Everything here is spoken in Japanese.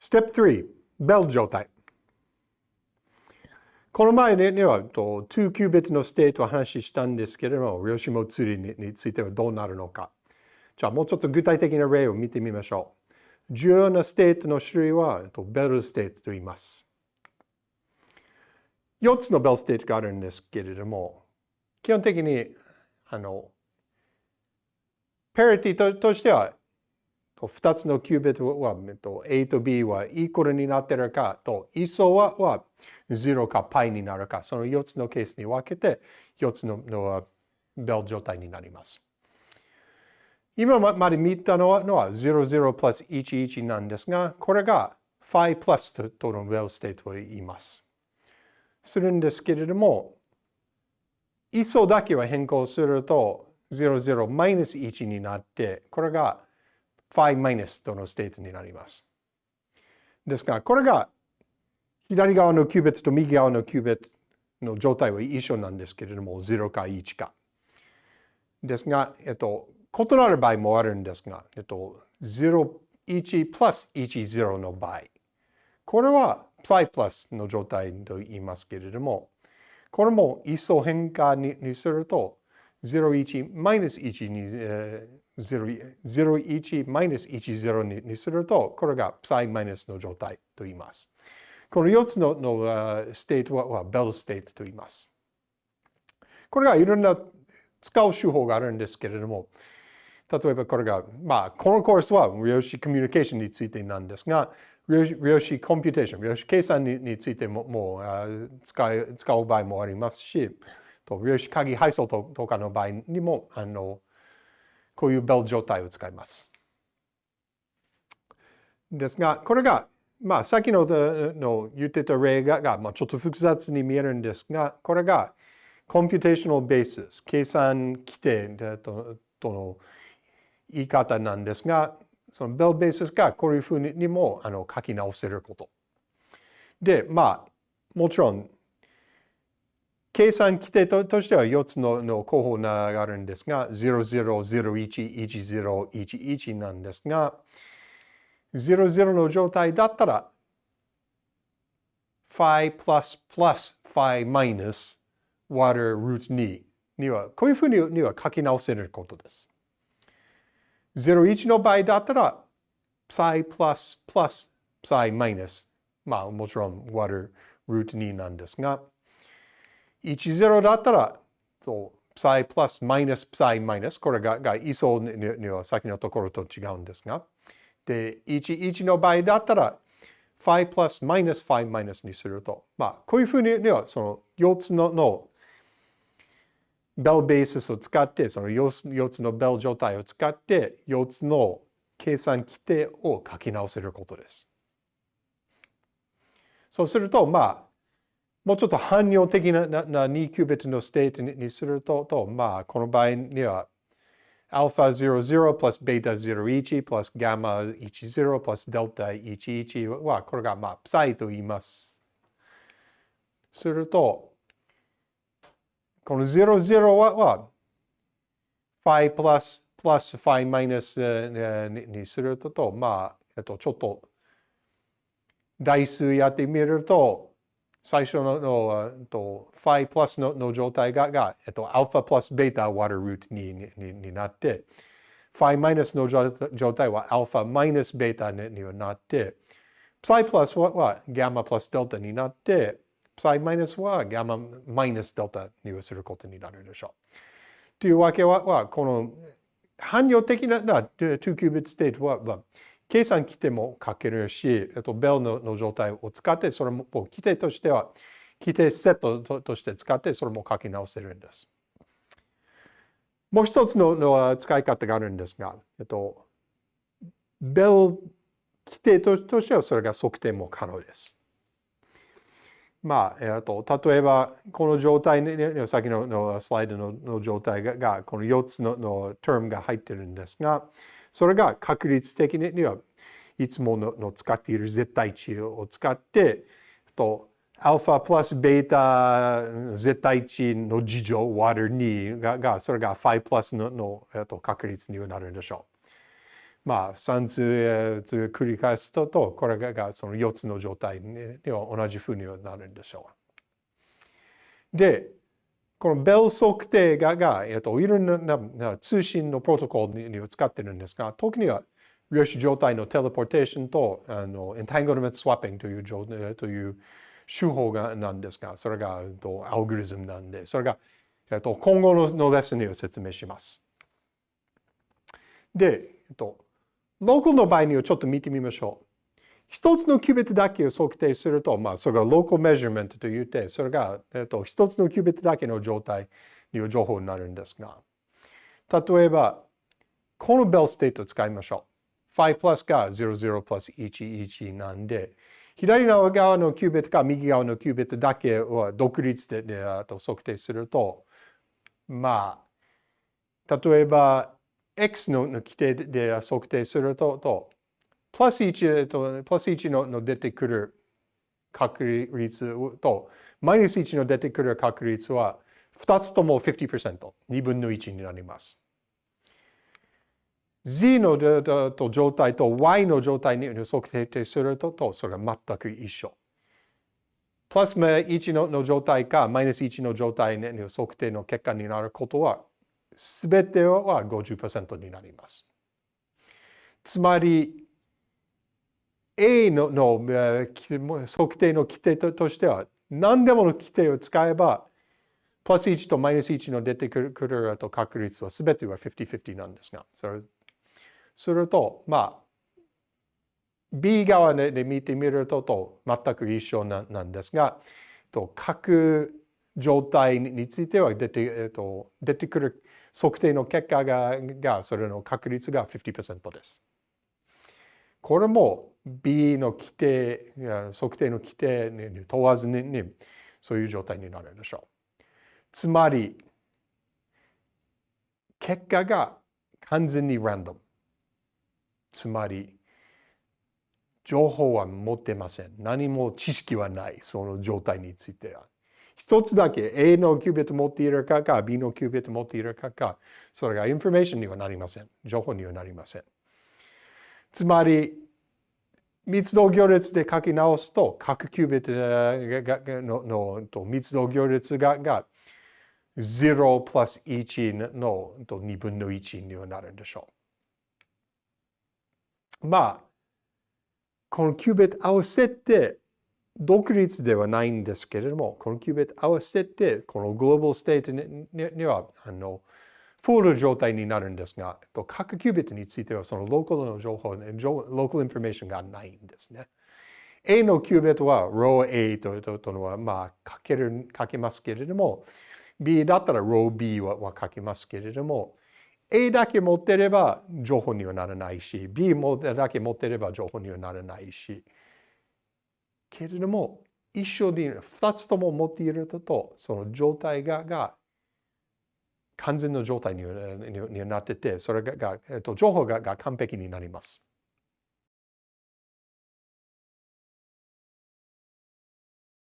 Step 3、ベル状態。この前には2キュービットの state を話したんですけれども、量子もつれについてはどうなるのか。じゃあもうちょっと具体的な例を見てみましょう。重要な state の種類は Bell state と言います。4つの Bell state があるんですけれども、基本的にあのパリティとしては2つのキュービットは A と B はイコールになっているかと、位相はは0か π になるか、その4つのケースに分けて4つののベル状態になります。今まで見たのはのは00プラス11なんですが、これが phi プラスとの Bell state を言います。するんですけれども、位相だけは変更すると00マイナス1になって、これが phi マイナスとの state になります。ですが、これが左側のキュービットと右側のキュービットの状態は一緒なんですけれども、0か1か。ですが、えっと、異なる場合もあるんですが、えっと、0、1プラス1、0の場合。これは psi プラスの状態と言いますけれども、これも位相変化にすると、0、1、マイナス1に、えー01マイナス10にすると、これが psi マイナスの状態と言います。この4つのの state は Bell state と言います。これがいろんな使う手法があるんですけれども、例えばこれが、まあ、このコースは量子コミュニケーションについてなんですが、量子 computation、量子計算についてももう使い使う場合もありますし、と量子鍵配送とかの場合にもあのこういうベル状態を使います。ですが、これが、まあ、さっきのの言ってた例が、まあ、ちょっと複雑に見えるんですが、これが、 computational basis、計算基底ととの言い方なんですが、そのベルベースがこういうふうにもあの書き直せること。で、まあ、もちろん計算規定としては4つのの候補があるんですが、00011011なんですが、00の状態だったら、phi plus plus phi minus 割る root 2には、こういうふうには書き直せることです。01の場合だったら、psi plus plus psi minus まあもちろん割る root 2なんですが、10だったら、そう、psi プラスマイナス psi マイナス、これがが位相には先のところと違うんですが、で、11の場合だったら、phi プラスマイナス phi マイナスにすると、まあ、こういうふうには、その4つののBell basis を使って、その 4, 4つのベル状態を使って、4つの計算基底を書き直せることです。そうすると、まあ、もうちょっと汎用的ななな2キュービットのステートにすると、とまあ、この場合には、α00 プラス β01 プラス γ10 プラス δ11 は、これがまあ、プサイと言います。すると、この00は、は phi プラスプラス phi マイナスにすると、まあ、えっと、ちょっと代数やってみると、 最初ののとファイプラスのの状態がが、えっと、アルファプラスベータ割るルートににになって、ファイマイナスの状態はアルファマイナスベータにになって、プサイプラスははガンマプラスデルタになって、プサイマイナスはガンママイナスデルタにすることになるでしょう。というわけは、はこの汎用的な2キュービット state、は計算基底も書けるし、えっと、ベルのの状態を使って、それも基底としては、基底セットとして使って、それも書き直せるんです。もう一つのの使い方があるんですが、えっと、ベル規定としてはそれが測定も可能です。まあ、えっと、例えば、この状態に、ね、さっきののスライドのの状態が、この4つのの term が入ってるんですが、それが確率的にはいつもの使っている絶対値を使って、とアルファプラスベータ絶対値の事情割る2ががそれが5プラスののと確率になるんでしょう。まあ算数繰り返すととこれがその4つの状態には同じふうになるんでしょう。でこのベル測定がが、えっと、いろんな通信のプロトコルに使ってるんですが特には量子状態のテレポーテーションとあのエンタングルメントスワッピングというという手法がなんですがそれがえっとアルゴリズムなんでそれが、えっと、今後ののレッスンに説明します。で、えっと、ローカルの場合にはちょっと見てみましょう。一つのキュービットだけを測定すると、まあ、それが local measurement と言って、それが、えっと、一つのキュービットだけの状態の情報になるんですが、例えば、この Bell state を使いましょう。ファイ plus が00 plus 11なんで、左側のキュービットか右側のキュービットだけを独立ででと測定すると、まあ、例えば、x の規定で測定する、とプラス1と、プラス1のの出てくる確率と、マイナス1の出てくる確率は、2つとも50%、2分の1になります。z の状態と y の状態に測定すると、とそれは全く一緒。プラス1の状態か、マイナス1の状態の測定の結果になることは、すべては50%になります。つまり、A のの測定の規定としては、何でもの規定を使えば、プラス1とマイナス1の出てくると確率は全ては50-50なんですが、それすると、まあ、B 側で見てみるとと全く一緒なんですが、と各状態については出て,、えっと、出てくる測定の結果ががそれの確率が50%です。これも B の規定、測定の規定に問わずにそういう状態になるでしょう。つまり、結果が完全にランダム。つまり、情報は持ってません。何も知識はない。その状態については。一つだけ A のキュービット持っているかか、B のキュービット持っているかか、それがインフォメーションにはなりません。情報にはなりません。つまり、密度行列で書き直すと、各キュービットのの密度行列がが0 plus 1の2分の1にはなるんでしょう。まあ、このキュービット合わせて独立ではないんですけれども、このキュービット合わせて、この global state には、あの、フォール状態になるんですが、えっと各キュービットについてはそのローカルの情報、 local information がないんですね。A のキュービットは rho A というのはまあ書ける、書けますけれども、B だったら ROB はは書けますけれども、A だけ持ってれば情報にはならないし、B だけ持ってれば情報にはならないし、けれども、一緒に2つとも持っていると、その状態がが完全の状態になってて、それが、えっと、情報が完璧になります。